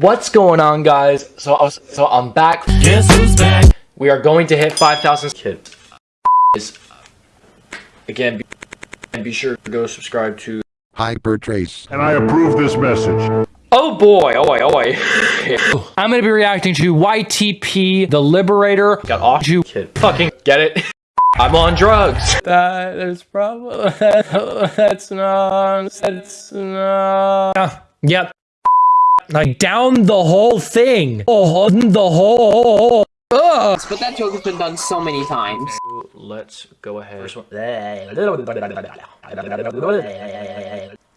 What's going on, guys? So, I was, so I'm back. Guess who's back? We are going to hit 5,000 kid. Is again, be, and be sure to go subscribe to. Hypertrace. and I approve this message. Oh boy, oh boy, oh boy. I'm gonna be reacting to YTP, the Liberator. Got off you, kid. Fucking get it. I'm on drugs. That is probably that's not that's not. Ah, yep. Like down the whole thing. Oh, the whole. Ugh. But that joke has been done so many times. Let's go ahead. First one.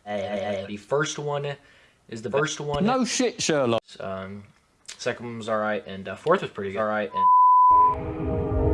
The first one is the first one. No shit, Sherlock. Um, second one was alright, and uh, fourth was pretty good. Alright, and